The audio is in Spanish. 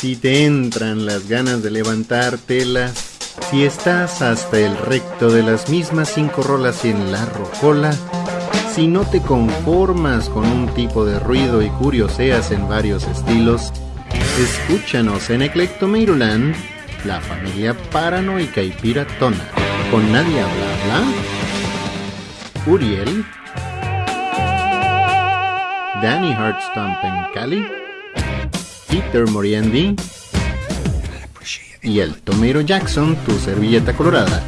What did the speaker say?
Si te entran las ganas de levantar telas, si estás hasta el recto de las mismas cinco rolas en la rocola, si no te conformas con un tipo de ruido y curioseas en varios estilos, escúchanos en Eclecto Maryland, la familia paranoica y piratona, con Nadia Bla Uriel, Danny Hartstomp en Cali, Peter Moriendi y el Tomero Jackson, tu servilleta colorada